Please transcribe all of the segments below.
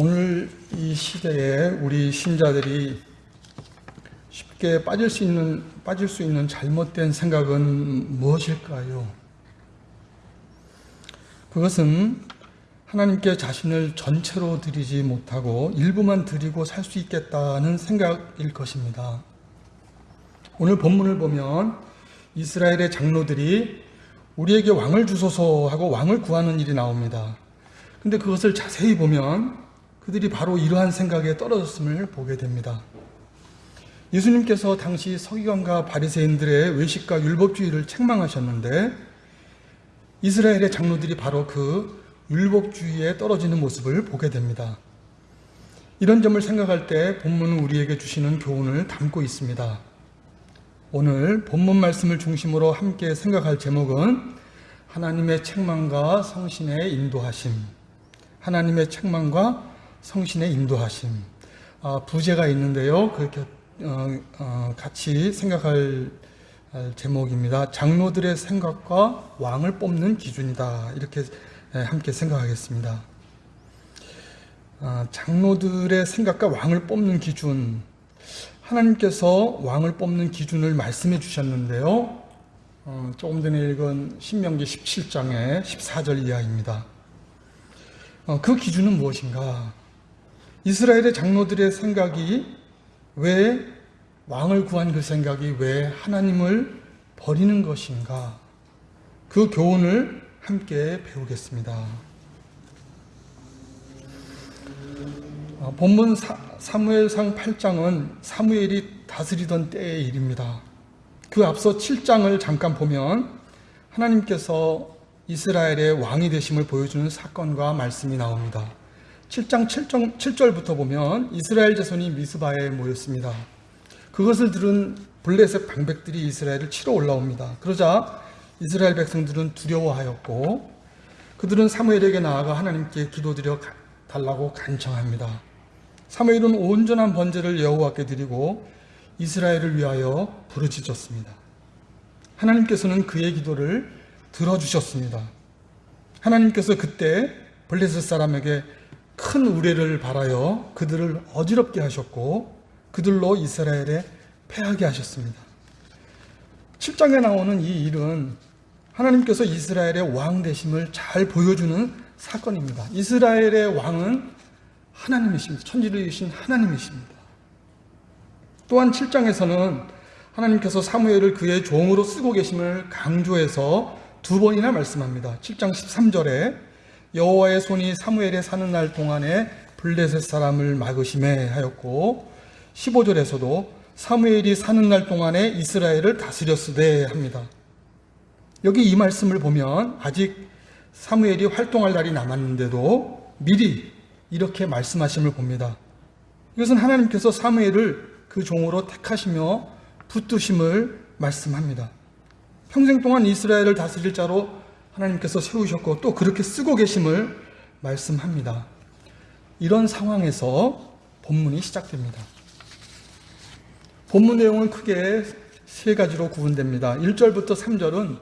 오늘 이 시대에 우리 신자들이 쉽게 빠질 수 있는 빠질 수 있는 잘못된 생각은 무엇일까요? 그것은 하나님께 자신을 전체로 드리지 못하고 일부만 드리고 살 수 있겠다는 생각일 것입니다. 오늘 본문을 보면 이스라엘의 장로들이 우리에게 왕을 주소서 하고 왕을 구하는 일이 나옵니다. 근데 그것을 자세히 보면 그들이 바로 이러한 생각에 떨어졌음을 보게 됩니다. 예수님께서 당시 서기관과 바리새인들의 외식과 율법주의를 책망하셨는데 이스라엘의 장로들이 바로 그 율법주의에 떨어지는 모습을 보게 됩니다. 이런 점을 생각할 때 본문은 우리에게 주시는 교훈을 담고 있습니다. 오늘 본문 말씀을 중심으로 함께 생각할 제목은 하나님의 책망과 성신의 인도하심. 하나님의 책망과 성신의 인도하심. 아, 부제가 있는데요. 그렇게 어, 어, 같이 생각할 제목입니다. 장로들의 생각과 왕을 뽑는 기준이다. 이렇게 함께 생각하겠습니다. 아, 장로들의 생각과 왕을 뽑는 기준. 하나님께서 왕을 뽑는 기준을 말씀해 주셨는데요. 어, 조금 전에 읽은 신명기 17장의 14절 이하입니다. 어, 그 기준은 무엇인가? 이스라엘의 장로들의 생각이 왜 왕을 구한 그 생각이 왜 하나님을 버리는 것인가? 그 교훈을 함께 배우겠습니다. 어, 본문 사 무엘상 8장은 사무엘이 다스리던 때의 일입니다. 그 앞서 7장을 잠깐 보면 하나님께서 이스라엘의 왕이 되심을 보여주는 사건과 말씀이 나옵니다. 7장 7절, 7절 부터 보면 이스라엘 자손이 미스바에 모였습니다. 그것을 들은 블레셋 방백들이 이스라엘을 치러 올라옵니다. 그러자 이스라엘 백성들은 두려워하였고 그들은 사무엘에게 나아가 하나님께 기도드려 달라고 간청합니다. 사무엘은 온전한 번제를 여호와께 드리고 이스라엘을 위하여 부르짖었습니다. 하나님께서는 그의 기도를 들어주셨습니다. 하나님께서 그때 블레셋 사람에게 큰 우레를 바라여 그들을 어지럽게 하셨고 그들로 이스라엘에 패하게 하셨습니다. 7장에 나오는 이 일은 하나님께서 이스라엘의 왕 되심을 잘 보여주는 사건입니다. 이스라엘의 왕은 하나님이십니다. 천지를 신 하나님이십니다. 또한 7장에서는 하나님께서 사무엘을 그의 종으로 쓰고 계심을 강조해서 두 번이나 말씀합니다. 7장 13절에 여호와의 손이 사무엘에 사는 날 동안에 블레셋 사람을 막으심에 하였고 15절에서도 사무엘이 사는 날 동안에 이스라엘을 다스렸으되 합니다. 여기 이 말씀을 보면 아직 사무엘이 활동할 날이 남았는데도 미리 이렇게 말씀하심을 봅니다. 이것은 하나님께서 사무엘을 그 종으로 택하시며 붙드심을 말씀합니다. 평생 동안 이스라엘을 다스릴 자로 하나님께서 세우셨고 또 그렇게 쓰고 계심을 말씀합니다. 이런 상황에서 본문이 시작됩니다. 본문 내용은 크게 세 가지로 구분됩니다. 1절부터 3절은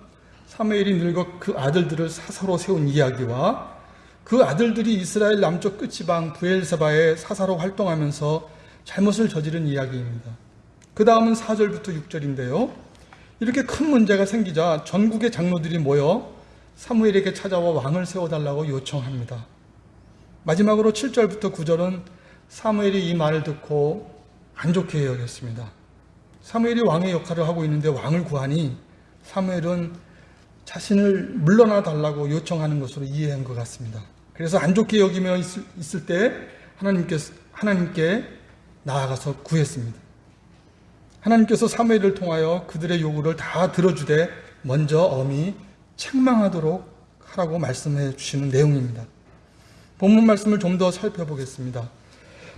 사무엘이 늙어 그 아들들을 사사로 세운 이야기와 그 아들들이 이스라엘 남쪽 끝지방 부엘세바에 사사로 활동하면서 잘못을 저지른 이야기입니다. 그 다음은 4절부터 6절인데요. 이렇게 큰 문제가 생기자 전국의 장로들이 모여 사무엘에게 찾아와 왕을 세워달라고 요청합니다. 마지막으로 7절부터 9절은 사무엘이 이 말을 듣고 안 좋게 여겼습니다. 사무엘이 왕의 역할을 하고 있는데 왕을 구하니 사무엘은 자신을 물러나 달라고 요청하는 것으로 이해한 것 같습니다. 그래서 안 좋게 여기며 있을, 있을 때 하나님께, 하나님께 나아가서 구했습니다. 하나님께서 사무엘을 통하여 그들의 요구를 다 들어주되 먼저 엄히 책망하도록 하라고 말씀해 주시는 내용입니다. 본문 말씀을 좀 더 살펴보겠습니다.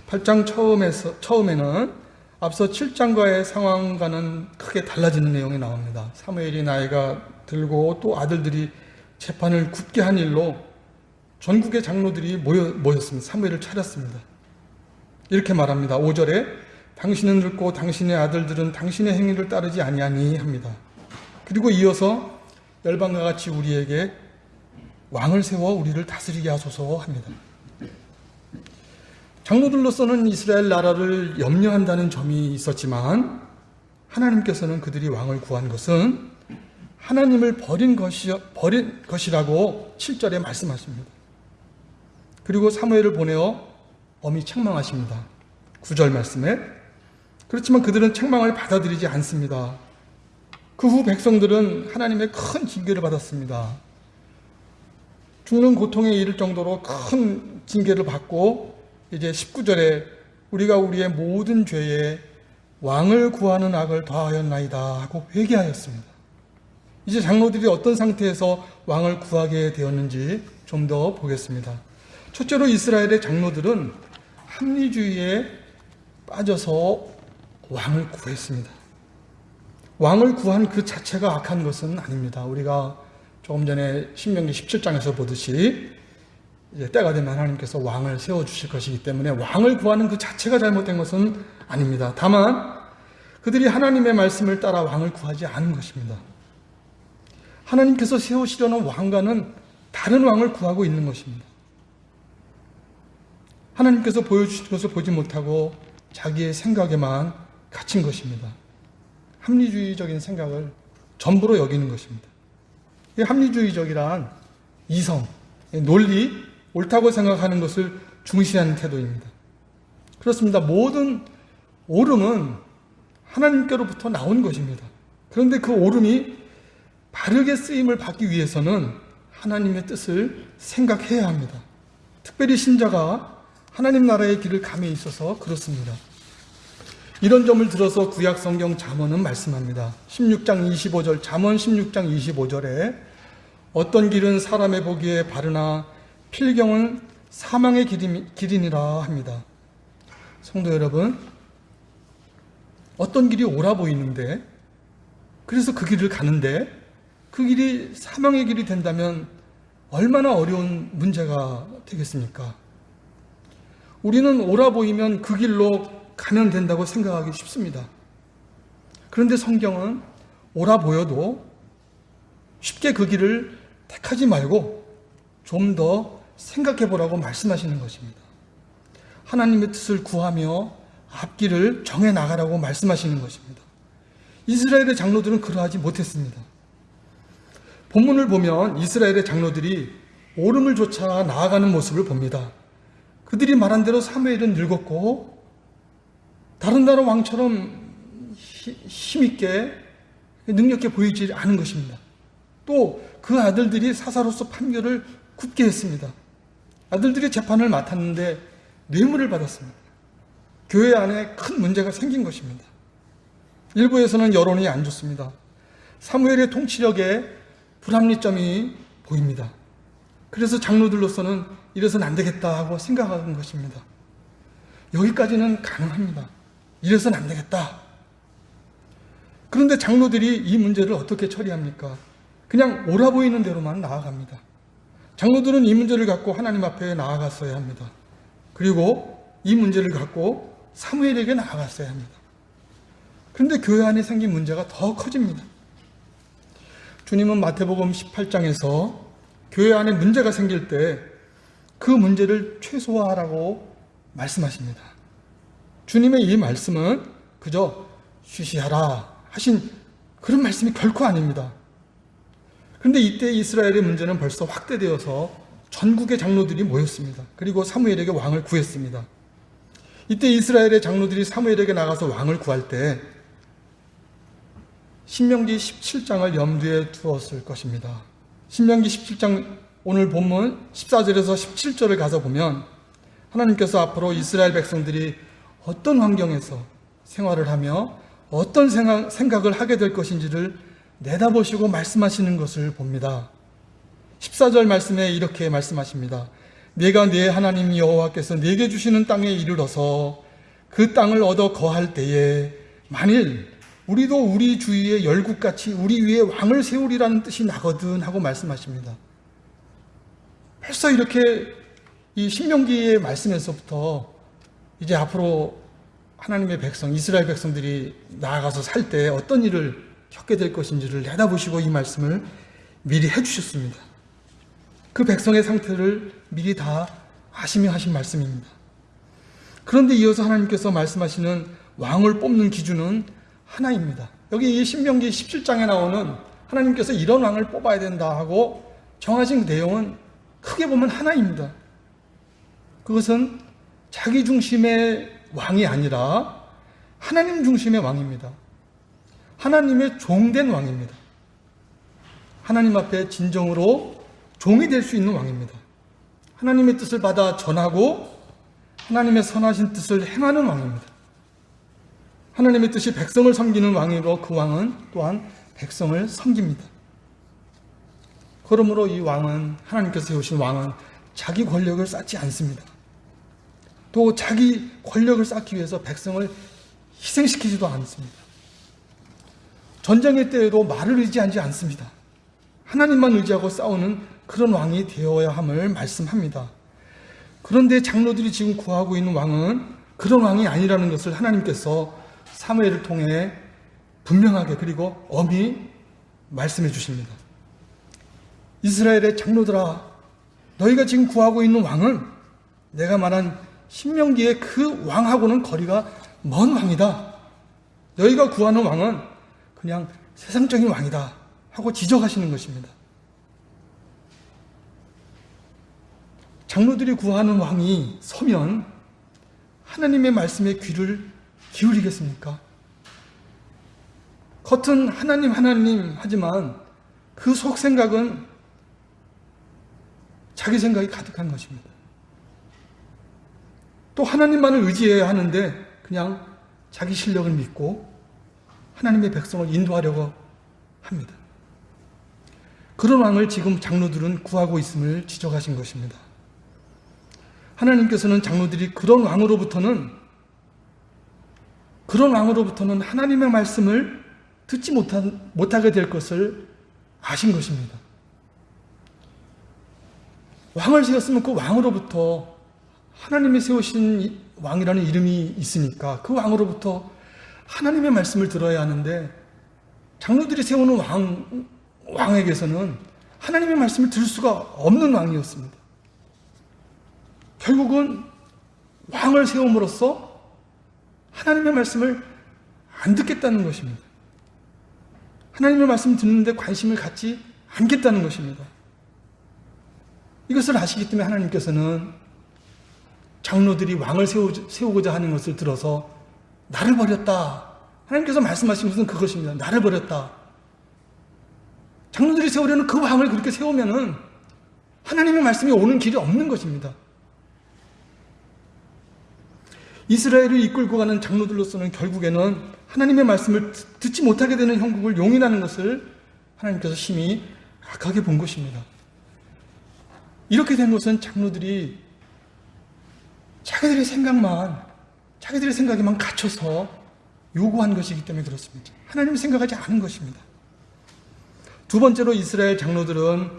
8장 처음에서, 처음에는 앞서 7장과의 상황과는 크게 달라지는 내용이 나옵니다. 사무엘이 나이가 들고 또 아들들이 재판을 굳게 한 일로 전국의 장로들이 모여, 모였습니다. 사무엘을 차렸습니다. 이렇게 말합니다. 5절에 당신은 늙고 당신의 아들들은 당신의 행위를 따르지 아니하니 합니다. 그리고 이어서 열방과 같이 우리에게 왕을 세워 우리를 다스리게 하소서 합니다. 장로들로서는 이스라엘 나라를 염려한다는 점이 있었지만 하나님께서는 그들이 왕을 구한 것은 하나님을 버린 것이 버린 것이라고 7절에 말씀하십니다. 그리고 사무엘을 보내어 엄히 책망하십니다. 9절 말씀에 그렇지만 그들은 책망을 받아들이지 않습니다. 그 후 백성들은 하나님의 큰 징계를 받았습니다. 죽는 고통에 이를 정도로 큰 징계를 받고 이제 19절에 우리가 우리의 모든 죄에 왕을 구하는 악을 더하였나이다 하고 회개하였습니다. 이제 장로들이 어떤 상태에서 왕을 구하게 되었는지 좀 더 보겠습니다. 첫째로 이스라엘의 장로들은 합리주의에 빠져서 왕을 구했습니다. 왕을 구한 그 자체가 악한 것은 아닙니다. 우리가 조금 전에 신명기 17장에서 보듯이 때가 되면 하나님께서 왕을 세워 주실 것이기 때문에 왕을 구하는 그 자체가 잘못된 것은 아닙니다. 다만 그들이 하나님의 말씀을 따라 왕을 구하지 않은 것입니다. 하나님께서 세우시려는 왕과는 다른 왕을 구하고 있는 것입니다. 하나님께서 보여주신 것을 보지 못하고 자기의 생각에만 갇힌 것입니다. 합리주의적인 생각을 전부로 여기는 것입니다. 이 합리주의적이란 이성, 논리, 옳다고 생각하는 것을 중시하는 태도입니다. 그렇습니다. 모든 옳음은 하나님께로부터 나온 것입니다. 그런데 그 옳음이 바르게 쓰임을 받기 위해서는 하나님의 뜻을 생각해야 합니다. 특별히 신자가 하나님 나라의 길을 감에 있어서 그렇습니다. 이런 점을 들어서 구약 성경 잠언은 말씀합니다. 16장 25절 잠언 16장 25절에 어떤 길은 사람의 보기에 바르나 필경은 사망의 길이니라 합니다. 성도 여러분, 어떤 길이 옳아 보이는데, 그래서 그 길을 가는데, 그 길이 사망의 길이 된다면 얼마나 어려운 문제가 되겠습니까? 우리는 옳아 보이면 그 길로 가면 된다고 생각하기 쉽습니다. 그런데 성경은 옳아 보여도 쉽게 그 길을 택하지 말고 좀 더 생각해 보라고 말씀하시는 것입니다. 하나님의 뜻을 구하며 앞길을 정해 나가라고 말씀하시는 것입니다. 이스라엘의 장로들은 그러하지 못했습니다. 본문을 보면 이스라엘의 장로들이 오름을 쫓아 나아가는 모습을 봅니다. 그들이 말한 대로 사무엘은 늙었고 다른 나라 왕처럼 힘있게 능력있게 보이지 않은 것입니다. 또 그 아들들이 사사로서 판결을 굳게 했습니다. 아들들이 재판을 맡았는데 뇌물을 받았습니다. 교회 안에 큰 문제가 생긴 것입니다. 일부에서는 여론이 안 좋습니다. 사무엘의 통치력에 불합리점이 보입니다. 그래서 장로들로서는 이래서는 안 되겠다 하고 생각하는 것입니다. 여기까지는 가능합니다. 이래서는 안 되겠다. 그런데 장로들이 이 문제를 어떻게 처리합니까? 그냥 옳아 보이는 대로만 나아갑니다. 장로들은 이 문제를 갖고 하나님 앞에 나아갔어야 합니다. 그리고 이 문제를 갖고 사무엘에게 나아갔어야 합니다. 그런데 교회 안에 생긴 문제가 더 커집니다. 주님은 마태복음 18장에서 교회 안에 문제가 생길 때 그 문제를 최소화하라고 말씀하십니다. 주님의 이 말씀은 그저 쉬쉬하라 하신 그런 말씀이 결코 아닙니다. 그런데 이때 이스라엘의 문제는 벌써 확대되어서 전국의 장로들이 모였습니다. 그리고 사무엘에게 왕을 구했습니다. 이때 이스라엘의 장로들이 사무엘에게 나가서 왕을 구할 때 신명기 17장을 염두에 두었을 것입니다. 신명기 17장 오늘 본문 14절에서 17절을 가서 보면 하나님께서 앞으로 이스라엘 백성들이 어떤 환경에서 생활을 하며 어떤 생각 을 하게 될 것인지를 내다보시고 말씀하시는 것을 봅니다. 14절 말씀에 이렇게 말씀하십니다. 내가 내 하나님 여호와께서 내게 주시는 땅에 이르러서 그 땅을 얻어 거할 때에 만일 우리도 우리 주위에 열국같이 우리 위에 왕을 세우리라는 뜻이 나거든 하고 말씀하십니다. 벌써 이렇게 이 신명기의 말씀에서부터 이제 앞으로 하나님의 백성, 이스라엘 백성들이 나아가서 살 때 어떤 일을 겪게 될 것인지를 내다보시고 이 말씀을 미리 해주셨습니다. 그 백성의 상태를 미리 다 아시며 하신 말씀입니다. 그런데 이어서 하나님께서 말씀하시는 왕을 뽑는 기준은 하나입니다. 여기 이 신명기 17장에 나오는 하나님께서 이런 왕을 뽑아야 된다 하고 정하신 그 내용은 크게 보면 하나입니다. 그것은 자기 중심의 왕이 아니라 하나님 중심의 왕입니다. 하나님의 종된 왕입니다. 하나님 앞에 진정으로 종이 될 수 있는 왕입니다. 하나님의 뜻을 받아 전하고 하나님의 선하신 뜻을 행하는 왕입니다. 하나님의 뜻이 백성을 섬기는 왕이로 그 왕은 또한 백성을 섬깁니다. 그러므로 이 왕은 하나님께서 세우신 왕은 자기 권력을 쌓지 않습니다. 또 자기 권력을 쌓기 위해서 백성을 희생시키지도 않습니다. 전쟁의 때에도 말을 의지하지 않습니다. 하나님만 의지하고 싸우는 그런 왕이 되어야 함을 말씀합니다. 그런데 장로들이 지금 구하고 있는 왕은 그런 왕이 아니라는 것을 하나님께서 사무엘을 통해 분명하게 그리고 엄히 말씀해 주십니다. 이스라엘의 장로들아 너희가 지금 구하고 있는 왕은 내가 말한 신명기의 그 왕하고는 거리가 먼 왕이다. 너희가 구하는 왕은 그냥 세상적인 왕이다. 하고 지적하시는 것입니다. 장로들이 구하는 왕이 서면 하나님의 말씀에 귀를 기울이겠습니까? 겉은 하나님, 하나님 하지만 그 속 생각은 자기 생각이 가득한 것입니다. 또 하나님만을 의지해야 하는데 그냥 자기 실력을 믿고 하나님의 백성을 인도하려고 합니다. 그런 왕을 지금 장로들은 구하고 있음을 지적하신 것입니다. 하나님께서는 장로들이 그런 왕으로부터는 그런 왕으로부터는 하나님의 말씀을 듣지 못한, 못하게 될 것을 아신 것입니다. 왕을 세웠으면 그 왕으로부터 하나님이 세우신 왕이라는 이름이 있으니까 그 왕으로부터 하나님의 말씀을 들어야 하는데 장로들이 세우는 왕, 왕에게서는 하나님의 말씀을 들을 수가 없는 왕이었습니다. 결국은 왕을 세움으로써 하나님의 말씀을 안 듣겠다는 것입니다. 하나님의 말씀 듣는데 관심을 갖지 않겠다는 것입니다. 이것을 아시기 때문에 하나님께서는 장로들이 왕을 세우고자 하는 것을 들어서 나를 버렸다. 하나님께서 말씀하신 것은 그것입니다. 나를 버렸다. 장로들이 세우려는 그 왕을 그렇게 세우면은 하나님의 말씀이 오는 길이 없는 것입니다. 이스라엘을 이끌고 가는 장로들로서는 결국에는 하나님의 말씀을 듣지 못하게 되는 형국을 용인하는 것을 하나님께서 심히 악하게 본 것입니다. 이렇게 된 것은 장로들이 자기들의 생각만, 자기들의 생각에만 갇혀서 요구한 것이기 때문에 그렇습니다. 하나님이 생각하지 않은 것입니다. 두 번째로 이스라엘 장로들은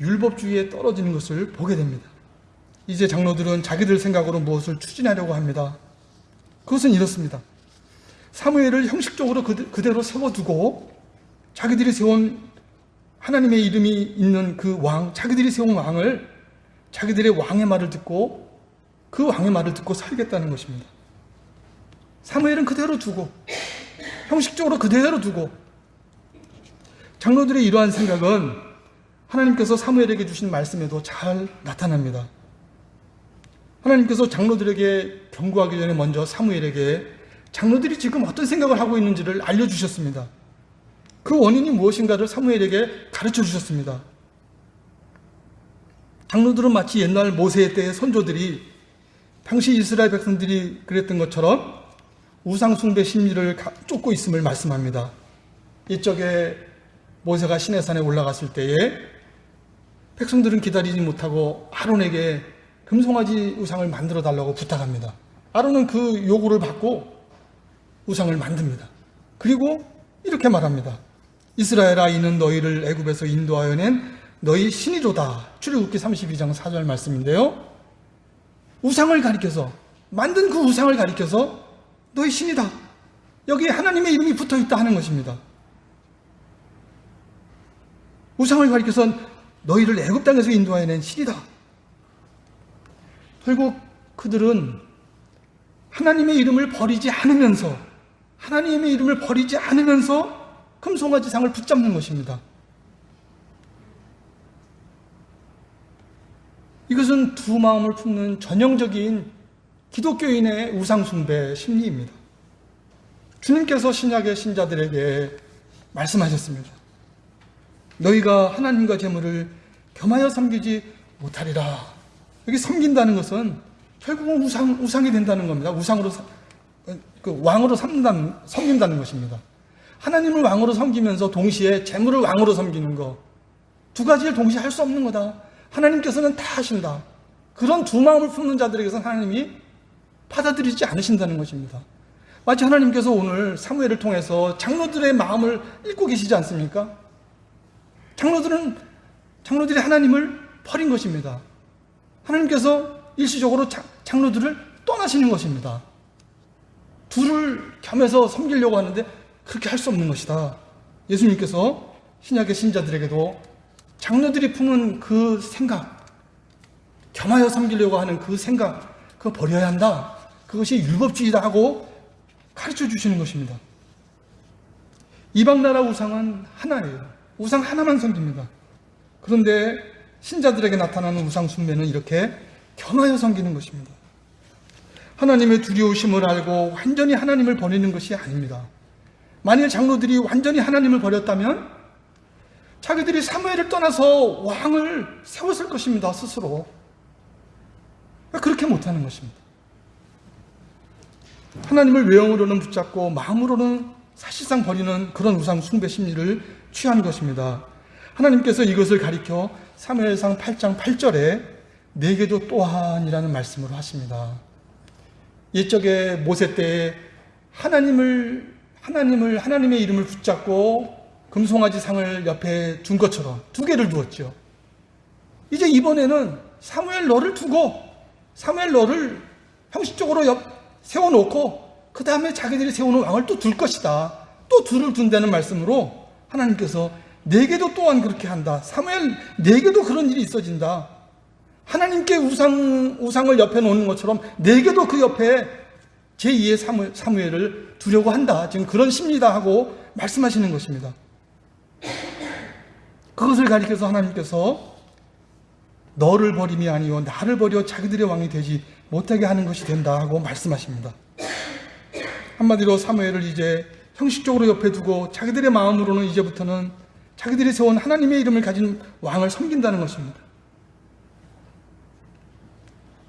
율법주의에 떨어지는 것을 보게 됩니다. 이제 장로들은 자기들 생각으로 무엇을 추진하려고 합니다. 그것은 이렇습니다. 사무엘을 형식적으로 그대로 세워두고 자기들이 세운 하나님의 이름이 있는 그 왕, 자기들이 세운 왕을 자기들의 왕의 말을 듣고 그 왕의 말을 듣고 살겠다는 것입니다. 사무엘은 그대로 두고 형식적으로 그대로 두고 장로들의 이러한 생각은 하나님께서 사무엘에게 주신 말씀에도 잘 나타납니다. 하나님께서 장로들에게 경고하기 전에 먼저 사무엘에게 장로들이 지금 어떤 생각을 하고 있는지를 알려주셨습니다. 그 원인이 무엇인가를 사무엘에게 가르쳐 주셨습니다. 장로들은 마치 옛날 모세 때의 선조들이 당시 이스라엘 백성들이 그랬던 것처럼 우상숭배 심리를 쫓고 있음을 말씀합니다. 이쪽에 모세가 시내산에 올라갔을 때에 백성들은 기다리지 못하고 아론에게 금송아지 우상을 만들어 달라고 부탁합니다. 아론은 그 요구를 받고 우상을 만듭니다. 그리고 이렇게 말합니다. 이스라엘아 이는 너희를 애굽에서 인도하여 낸 너희 신이로다. 출애굽기 32장 4절 말씀인데요. 우상을 가리켜서 만든 그 우상을 가리켜서 너희 신이다. 여기에 하나님의 이름이 붙어 있다 하는 것입니다. 우상을 가리켜서 너희를 애굽 땅에서 인도하여 낸 신이다. 결국 그들은 하나님의 이름을 버리지 않으면서 하나님의 이름을 버리지 않으면서 금송아지상을 붙잡는 것입니다. 이것은 두 마음을 품는 전형적인 기독교인의 우상숭배 심리입니다. 주님께서 신약의 신자들에게 말씀하셨습니다. 너희가 하나님과 재물을 겸하여 섬기지 못하리라. 여기 섬긴다는 것은 결국은 우상, 우상이 된다는 겁니다. 우상으로, 그 왕으로 삼는다는, 섬긴다는 것입니다. 하나님을 왕으로 섬기면서 동시에 재물을 왕으로 섬기는 거. 두 가지를 동시에 할 수 없는 거다. 하나님께서는 다 하신다. 그런 두 마음을 품는 자들에게서는 하나님이 받아들이지 않으신다는 것입니다. 마치 하나님께서 오늘 사무엘을 통해서 장로들의 마음을 읽고 계시지 않습니까? 장로들은 장로들이 하나님을 버린 것입니다. 하나님께서 일시적으로 장로들을 떠나시는 것입니다. 둘을 겸해서 섬기려고 하는데 그렇게 할 수 없는 것이다. 예수님께서 신약의 신자들에게도 장로들이 품은 그 생각, 겸하여 섬기려고 하는 그 생각, 그거 버려야 한다. 그것이 율법주의다 하고 가르쳐 주시는 것입니다. 이방 나라 우상은 하나예요. 우상 하나만 섬깁니다. 그런데 신자들에게 나타나는 우상 숭배는 이렇게 겸하여 섬기는 것입니다. 하나님의 두려우심을 알고 완전히 하나님을 버리는 것이 아닙니다. 만일 장로들이 완전히 하나님을 버렸다면 자기들이 사무엘을 떠나서 왕을 세웠을 것입니다. 스스로. 그렇게 못하는 것입니다. 하나님을 외형으로는 붙잡고 마음으로는 사실상 버리는 그런 우상 숭배 심리를 취한 것입니다. 하나님께서 이것을 가리켜 사무엘상 8장 8절에 내게도 또한이라는 말씀으로 하십니다. 옛적에 모세 때에 하나님을 하나님을 하나님의 이름을 붙잡고 금송아지 상을 옆에 둔 것처럼 두 개를 두었죠. 이제 이번에는 사무엘 너를 두고 사무엘 너를 형식적으로 옆 세워놓고 그 다음에 자기들이 세우는 왕을 또 둘 것이다. 또 둘을 둔다는 말씀으로 하나님께서 내게도 또한 그렇게 한다. 사무엘 내게도 그런 일이 있어진다. 하나님께 우상 우상을 옆에 놓는 것처럼 내게도 그 옆에 제2의 사무, 사무엘을 두려고 한다. 지금 그런 심리다 하고 말씀하시는 것입니다. 그것을 가리켜서 하나님께서 너를 버림이 아니요 나를 버려 자기들의 왕이 되지 못하게 하는 것이 된다 하고 말씀하십니다. 한마디로 사무엘을 이제 형식적으로 옆에 두고 자기들의 마음으로는 이제부터는 자기들이 세운 하나님의 이름을 가진 왕을 섬긴다는 것입니다.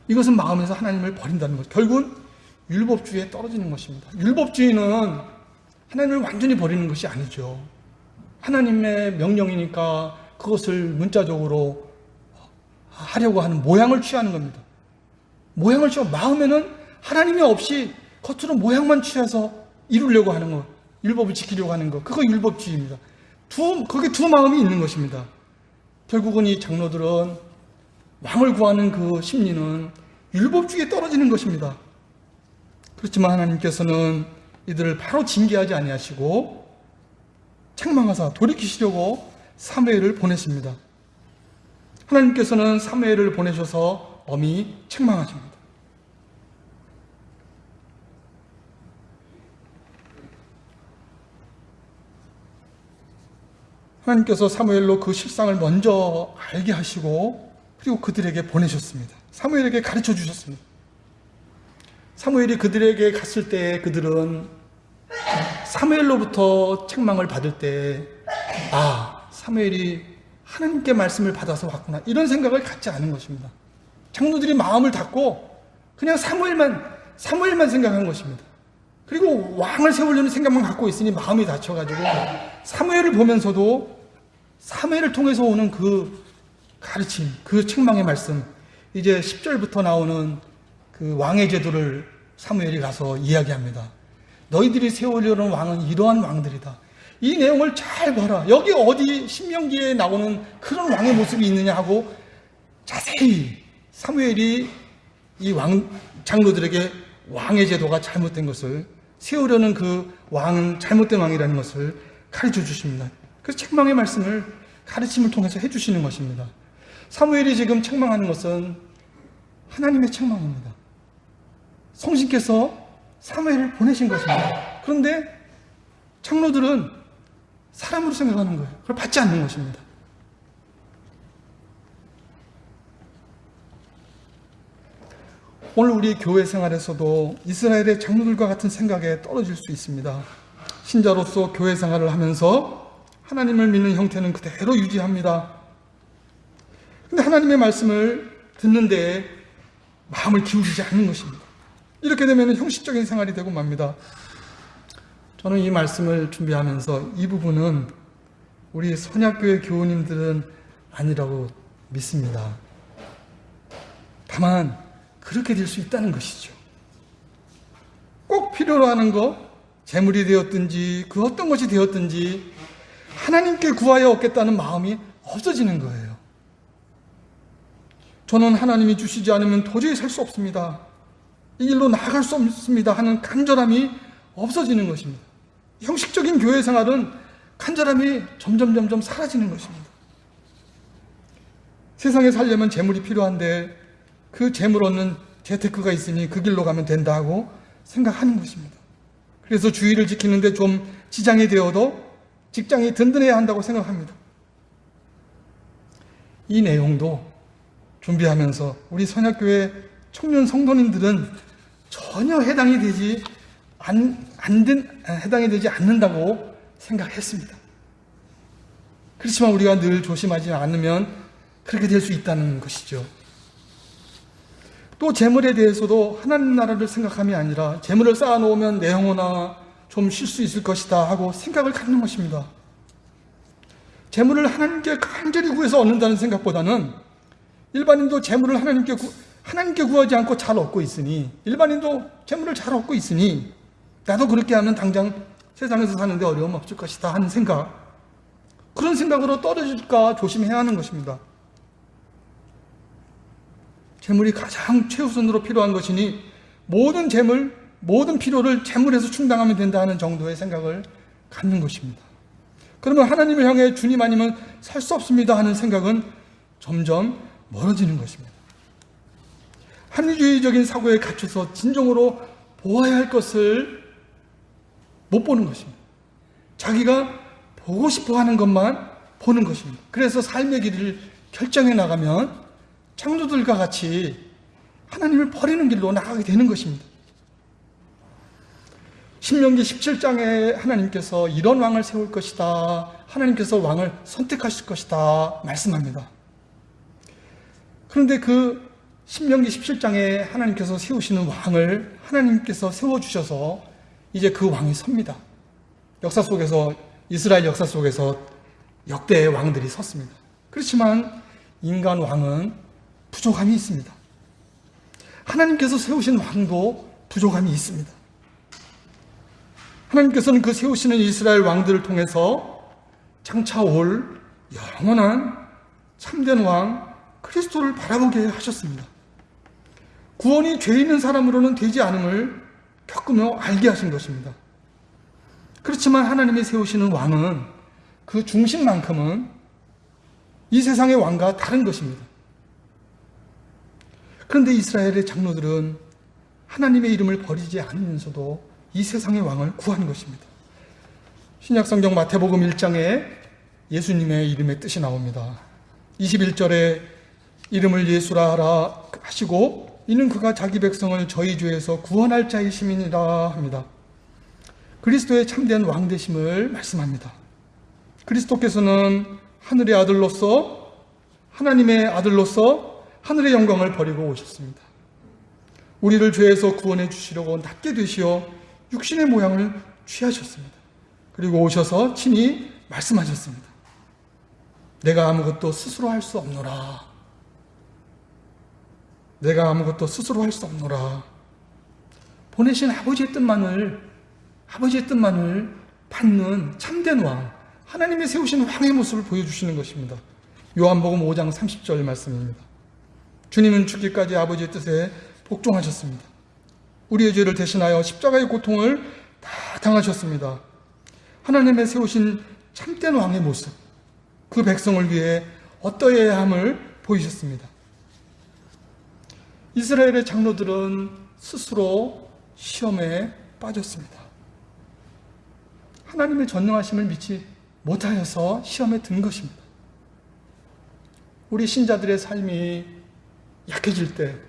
이것은 마음에서 하나님을 버린다는 것. 결국은 율법주의에 떨어지는 것입니다. 율법주의는 하나님을 완전히 버리는 것이 아니죠. 하나님의 명령이니까 그것을 문자적으로 하려고 하는 모양을 취하는 겁니다. 모양을 취하 마음에는 하나님이 없이 겉으로 모양만 취해서 이루려고 하는 것, 율법을 지키려고 하는 것, 그거 율법주의입니다. 두, 거기 두 마음이 있는 것입니다. 결국은 이 장로들은 왕을 구하는 그 심리는 율법주의에 떨어지는 것입니다. 그렇지만 하나님께서는 이들을 바로 징계하지 아니하시고 책망하사 돌이키시려고 사무엘을 보냈습니다. 하나님께서는 사무엘을 보내셔서 엄히 책망하십니다. 하나님께서 사무엘로 그 실상을 먼저 알게 하시고 그리고 그들에게 보내셨습니다. 사무엘에게 가르쳐 주셨습니다. 사무엘이 그들에게 갔을 때 그들은 사무엘로부터 책망을 받을 때 아, 사무엘이 하나님께 말씀을 받아서 왔구나. 이런 생각을 갖지 않은 것입니다. 장로들이 마음을 닫고 그냥 사무엘만 사무엘만 생각한 것입니다. 그리고 왕을 세우려는 생각만 갖고 있으니 마음이 닫혀가지고 사무엘을 보면서도 사무엘을 통해서 오는 그 가르침, 그 책망의 말씀, 이제 10절부터 나오는 그 왕의 제도를 사무엘이 가서 이야기합니다. 너희들이 세우려는 왕은 이러한 왕들이다. 이 내용을 잘 봐라. 여기 어디 신명기에 나오는 그런 왕의 모습이 있느냐 하고 자세히 사무엘이 이 왕 장로들에게 왕의 제도가 잘못된 것을 세우려는 그 왕은 잘못된 왕이라는 것을 가르쳐 주십니다. 그 책망의 말씀을 가르침을 통해서 해주시는 것입니다. 사무엘이 지금 책망하는 것은 하나님의 책망입니다. 성신께서 사무엘을 보내신 것입니다. 그런데 장로들은 사람으로 생각하는 거예요. 그걸 받지 않는 것입니다. 오늘 우리 교회 생활에서도 이스라엘의 장로들과 같은 생각에 떨어질 수 있습니다. 신자로서 교회 생활을 하면서 하나님을 믿는 형태는 그대로 유지합니다. 근데 하나님의 말씀을 듣는데 마음을 기울이지 않는 것입니다. 이렇게 되면 형식적인 생활이 되고 맙니다. 저는 이 말씀을 준비하면서 이 부분은 우리 선약교회 교우님들은 아니라고 믿습니다. 다만 그렇게 될 수 있다는 것이죠. 꼭 필요로 하는 것, 재물이 되었든지 그 어떤 것이 되었든지 하나님께 구하여 얻겠다는 마음이 없어지는 거예요. 저는 하나님이 주시지 않으면 도저히 살 수 없습니다. 이 길로 나아갈 수 없습니다 하는 간절함이 없어지는 것입니다. 형식적인 교회 생활은 간절함이 점점 점점 사라지는 것입니다. 세상에 살려면 재물이 필요한데 그 재물 얻는 재테크가 있으니 그 길로 가면 된다고 생각하는 것입니다. 그래서 주의를 지키는데 좀 지장이 되어도 직장이 든든해야 한다고 생각합니다. 이 내용도 준비하면서 우리 선약교회 청년 성도님들은 전혀 해당이 되지 안, 안 된, 해당이 되지 않는다고 생각했습니다. 그렇지만 우리가 늘 조심하지 않으면 그렇게 될 수 있다는 것이죠. 또 재물에 대해서도 하나님 나라를 생각함이 아니라 재물을 쌓아놓으면 내 영혼아 좀 쉴 수 있을 것이다 하고 생각을 갖는 것입니다. 재물을 하나님께 간절히 구해서 얻는다는 생각보다는 일반인도 재물을 하나님께 구, 하나님께 구하지 않고 잘 얻고 있으니 일반인도 재물을 잘 얻고 있으니 나도 그렇게 하면 당장 세상에서 사는데 어려움 없을 것이다 하는 생각 그런 생각으로 떨어질까 조심해야 하는 것입니다. 재물이 가장 최우선으로 필요한 것이니 모든 재물, 모든 필요를 재물에서 충당하면 된다 하는 정도의 생각을 갖는 것입니다. 그러면 하나님을 향해 주님 아니면 살 수 없습니다 하는 생각은 점점 멀어지는 것입니다. 합리주의적인 사고에 갇혀서 진정으로 보아야 할 것을 못 보는 것입니다. 자기가 보고 싶어 하는 것만 보는 것입니다. 그래서 삶의 길을 결정해 나가면 창조들과 같이 하나님을 버리는 길로 나가게 되는 것입니다. 신명기 17장에 하나님께서 이런 왕을 세울 것이다. 하나님께서 왕을 선택하실 것이다. 말씀합니다. 그런데 그 신명기 17장에 하나님께서 세우시는 왕을 하나님께서 세워주셔서 이제 그 왕이 섭니다. 역사 속에서, 이스라엘 역사 속에서 역대의 왕들이 섰습니다. 그렇지만 인간 왕은 부족함이 있습니다. 하나님께서 세우신 왕도 부족함이 있습니다. 하나님께서는 그 세우시는 이스라엘 왕들을 통해서 장차 올 영원한 참된 왕 그리스도를 바라보게 하셨습니다. 구원이 죄 있는 사람으로는 되지 않음을 겪으며 알게 하신 것입니다. 그렇지만 하나님이 세우시는 왕은 그 중심만큼은 이 세상의 왕과 다른 것입니다. 그런데 이스라엘의 장로들은 하나님의 이름을 버리지 않으면서도 이 세상의 왕을 구한 것입니다. 신약성경 마태복음 1장에 예수님의 이름의 뜻이 나옵니다. 21절에 이름을 예수라 하라 하시고 이는 그가 자기 백성을 저희 죄에서 구원할 자의 시민이라 합니다. 그리스도의 참된 왕 되심을 말씀합니다. 그리스도께서는 하늘의 아들로서 하나님의 아들로서 하늘의 영광을 버리고 오셨습니다. 우리를 죄에서 구원해 주시려고 낮게 되시어 육신의 모양을 취하셨습니다. 그리고 오셔서 친히 말씀하셨습니다. 내가 아무것도 스스로 할 수 없노라. 내가 아무것도 스스로 할 수 없노라. 보내신 아버지의 뜻만을, 아버지의 뜻만을 받는 참된 왕, 하나님이 세우신 왕의 모습을 보여주시는 것입니다. 요한복음 5장 30절 말씀입니다. 주님은 죽기까지 아버지의 뜻에 복종하셨습니다. 우리의 죄를 대신하여 십자가의 고통을 다 당하셨습니다. 하나님의 세우신 참된 왕의 모습, 그 백성을 위해 어떠해야 함을 보이셨습니다. 이스라엘의 장로들은 스스로 시험에 빠졌습니다. 하나님의 전능하심을 믿지 못하여서 시험에 든 것입니다. 우리 신자들의 삶이 약해질 때,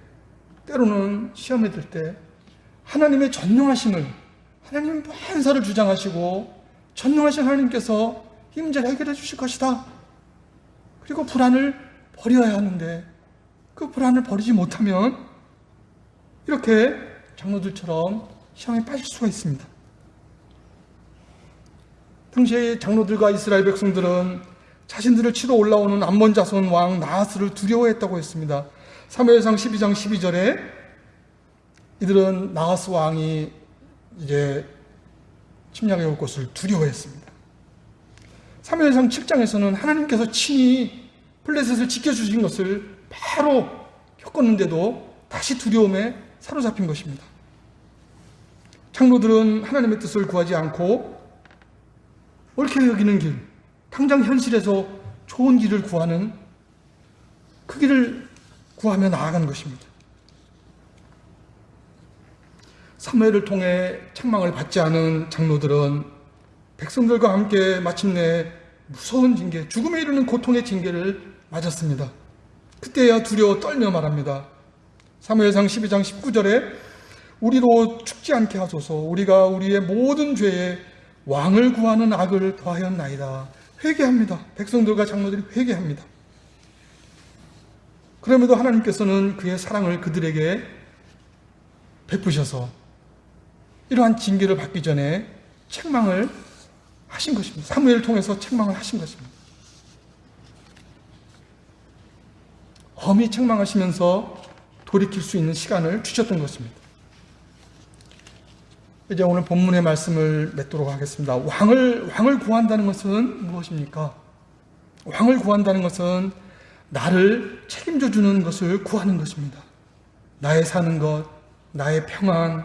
때로는 시험에 들 때, 하나님의 전능하심을, 하나님은 만사를 주장하시고, 전능하신 하나님께서 이 문제를 해결해 주실 것이다. 그리고 불안을 버려야 하는데, 그 불안을 버리지 못하면, 이렇게 장로들처럼 시험에 빠질 수가 있습니다. 당시에 장로들과 이스라엘 백성들은 자신들을 치러 올라오는 암몬 자손 왕 나하스를 두려워했다고 했습니다. 사무엘상 12장 12절에 이들은 나하스 왕이 이제 침략해 올 것을 두려워했습니다. 사무엘상 7장에서는 하나님께서 친히 블레셋을 지켜주신 것을 바로 겪었는데도 다시 두려움에 사로잡힌 것입니다. 장로들은 하나님의 뜻을 구하지 않고 옳게 여기는 길, 당장 현실에서 좋은 길을 구하는 그 길을 구하며 나아가는 것입니다. 사무엘을 통해 책망을 받지 않은 장로들은 백성들과 함께 마침내 무서운 징계, 죽음에 이르는 고통의 징계를 맞았습니다. 그때야 두려워 떨며 말합니다. 사무엘상 12장 19절에 우리로 죽지 않게 하소서 우리가 우리의 모든 죄에 왕을 구하는 악을 더하였나이다. 회개합니다. 백성들과 장로들이 회개합니다. 그럼에도 하나님께서는 그의 사랑을 그들에게 베푸셔서 이러한 징계를 받기 전에 책망을 하신 것입니다. 사무엘을 통해서 책망을 하신 것입니다. 엄히 책망하시면서 돌이킬 수 있는 시간을 주셨던 것입니다. 이제 오늘 본문의 말씀을 맺도록 하겠습니다. 왕을, 왕을 구한다는 것은 무엇입니까? 왕을 구한다는 것은 나를 책임져 주는 것을 구하는 것입니다. 나의 사는 것, 나의 평안,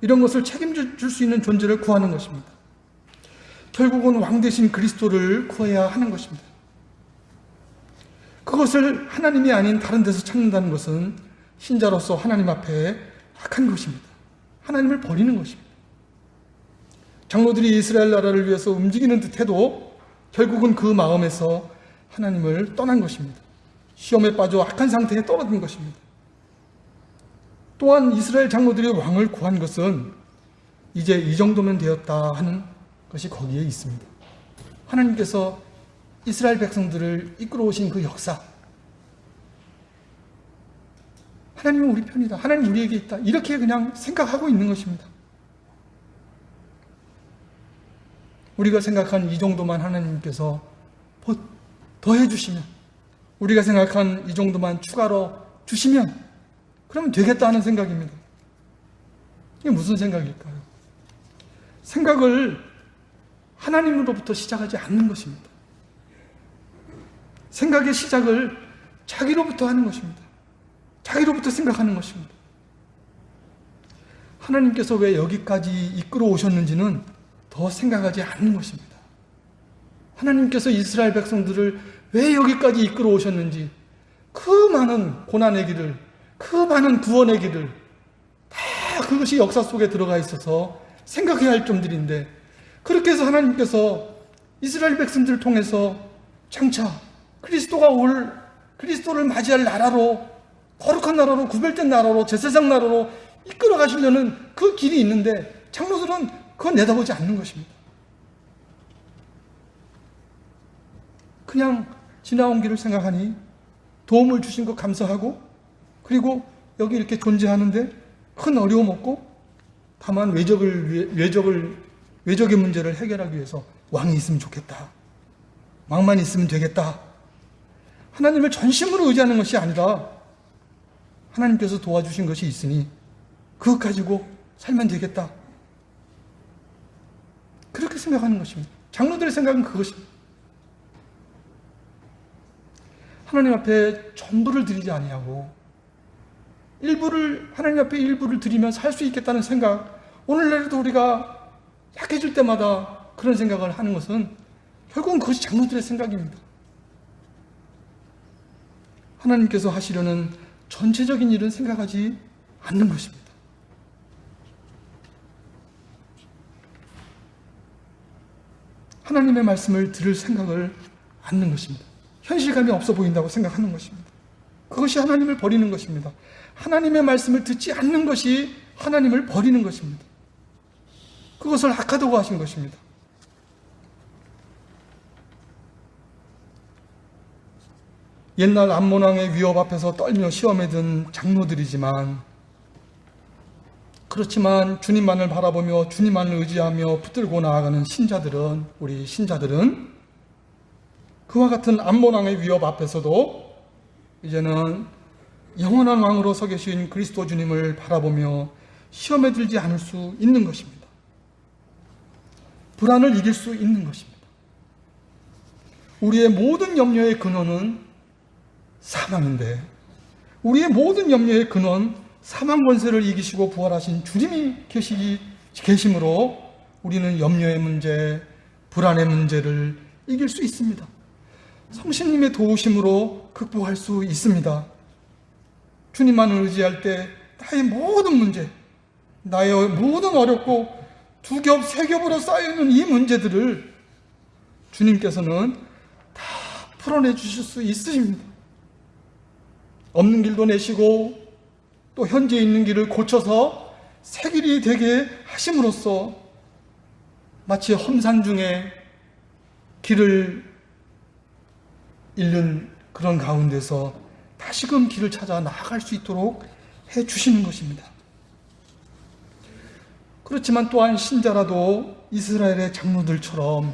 이런 것을 책임져 줄 수 있는 존재를 구하는 것입니다. 결국은 왕 대신 그리스도를 구해야 하는 것입니다. 그것을 하나님이 아닌 다른 데서 찾는다는 것은 신자로서 하나님 앞에 악한 것입니다. 하나님을 버리는 것입니다. 장로들이 이스라엘 나라를 위해서 움직이는 듯 해도 결국은 그 마음에서 하나님을 떠난 것입니다. 시험에 빠져 악한 상태에 떨어진 것입니다. 또한 이스라엘 장로들이 왕을 구한 것은 이제 이 정도면 되었다 하는 것이 거기에 있습니다. 하나님께서 이스라엘 백성들을 이끌어 오신 그 역사. 하나님은 우리 편이다. 하나님 우리에게 있다. 이렇게 그냥 생각하고 있는 것입니다. 우리가 생각한 이 정도만 하나님께서 더 해 주시면, 우리가 생각한 이 정도만 추가로 주시면, 그러면 되겠다 하는 생각입니다. 이게 무슨 생각일까요? 생각을 하나님으로부터 시작하지 않는 것입니다. 생각의 시작을 자기로부터 하는 것입니다. 자기로부터 생각하는 것입니다. 하나님께서 왜 여기까지 이끌어 오셨는지는 더 생각하지 않는 것입니다. 하나님께서 이스라엘 백성들을 왜 여기까지 이끌어 오셨는지 그 많은 고난의 길을, 그 많은 구원의 길을 다 그것이 역사 속에 들어가 있어서 생각해야 할 점들인데 그렇게 해서 하나님께서 이스라엘 백성들을 통해서 장차 그리스도가 올 그리스도를 맞이할 나라로 거룩한 나라로 구별된 나라로 제사장 나라로 이끌어 가시려는 그 길이 있는데 장로들은 그건 내다보지 않는 것입니다. 그냥 지나온 길을 생각하니 도움을 주신 것 감사하고 그리고 여기 이렇게 존재하는데 큰 어려움 없고 다만 외적을 외적을 외적의 문제를 해결하기 위해서 왕이 있으면 좋겠다. 왕만 있으면 되겠다. 하나님을 전심으로 의지하는 것이 아니라 하나님께서 도와주신 것이 있으니 그것 가지고 살면 되겠다. 그렇게 생각하는 것입니다. 장로들의 생각은 그것입니다. 하나님 앞에 전부를 드리지 아니하고 일부를 하나님 앞에 일부를 드리면 살 수 있겠다는 생각. 오늘날에도 우리가 약해질 때마다 그런 생각을 하는 것은 결국은 그것이 장로들의 생각입니다. 하나님께서 하시려는 전체적인 일은 생각하지 않는 것입니다. 하나님의 말씀을 들을 생각을 않는 것입니다. 현실감이 없어 보인다고 생각하는 것입니다. 그것이 하나님을 버리는 것입니다. 하나님의 말씀을 듣지 않는 것이 하나님을 버리는 것입니다. 그것을 악하다고 하신 것입니다. 옛날 암몬왕의 위협 앞에서 떨며 시험에 든 장로들이지만 그렇지만 주님만을 바라보며 주님만을 의지하며 붙들고 나아가는 신자들은 우리 신자들은 그와 같은 암몬왕의 위협 앞에서도 이제는 영원한 왕으로 서 계신 그리스도 주님을 바라보며 시험에 들지 않을 수 있는 것입니다. 불안을 이길 수 있는 것입니다. 우리의 모든 염려의 근원은 사망인데 우리의 모든 염려의 근원 사망 권세를 이기시고 부활하신 주님이 계시기 계심으로 우리는 염려의 문제, 불안의 문제를 이길 수 있습니다. 성신님의 도우심으로 극복할 수 있습니다. 주님만을 의지할 때 나의 모든 문제, 나의 모든 어렵고 두 겹, 세 겹으로 쌓여있는 이 문제들을 주님께서는 다 풀어내 주실 수 있으십니다. 없는 길도 내시고 또 현재 있는 길을 고쳐서 새 길이 되게 하심으로써 마치 험산 중에 길을 잃는 그런 가운데서 다시금 길을 찾아 나아갈 수 있도록 해 주시는 것입니다. 그렇지만 또한 신자라도 이스라엘의 장로들처럼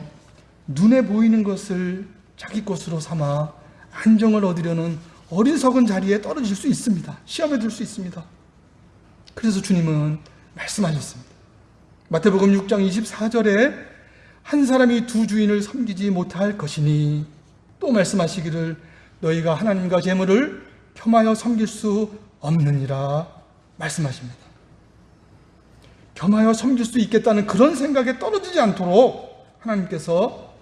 눈에 보이는 것을 자기 것으로 삼아 안정을 얻으려는 어리석은 자리에 떨어질 수 있습니다. 시험에 들 수 있습니다. 그래서 주님은 말씀하셨습니다. 마태복음 6장 24절에 한 사람이 두 주인을 섬기지 못할 것이니 또 말씀하시기를 너희가 하나님과 재물을 겸하여 섬길 수 없느니라 말씀하십니다. 겸하여 섬길 수 있겠다는 그런 생각에 떨어지지 않도록 하나님께서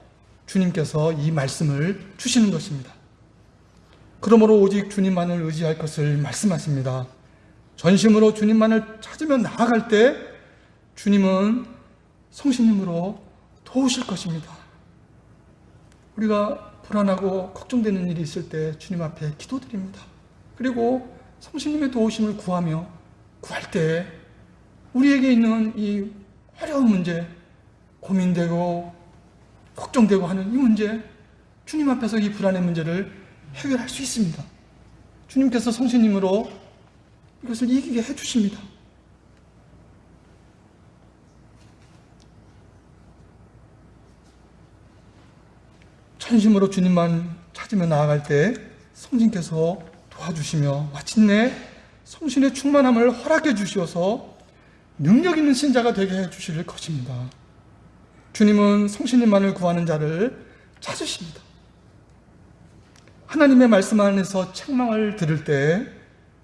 주님께서 이 말씀을 주시는 것입니다. 그러므로 오직 주님만을 의지할 것을 말씀하십니다. 전심으로 주님만을 찾으며 나아갈 때 주님은 성신님으로 도우실 것입니다. 우리가 불안하고 걱정되는 일이 있을 때 주님 앞에 기도드립니다. 그리고 성신님의 도우심을 구하며 구할 때 우리에게 있는 이 어려운 문제, 고민되고 걱정되고 하는 이 문제, 주님 앞에서 이 불안의 문제를 해결할 수 있습니다. 주님께서 성신님으로 이것을 이기게 해주십니다. 전심으로 주님만 찾으며 나아갈 때 성신께서 도와주시며 마침내 성신의 충만함을 허락해 주시어서 능력 있는 신자가 되게 해 주실 것입니다. 주님은 성신님만을 구하는 자를 찾으십니다. 하나님의 말씀 안에서 책망을 들을 때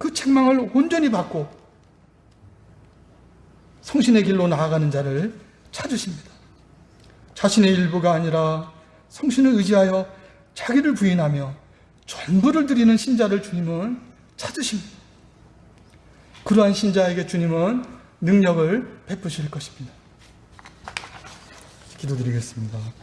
그 책망을 온전히 받고 성신의 길로 나아가는 자를 찾으십니다. 자신의 일부가 아니라 성신을 의지하여 자기를 부인하며 전부를 드리는 신자를 주님은 찾으십니다. 그러한 신자에게 주님은 능력을 베푸실 것입니다. 기도드리겠습니다.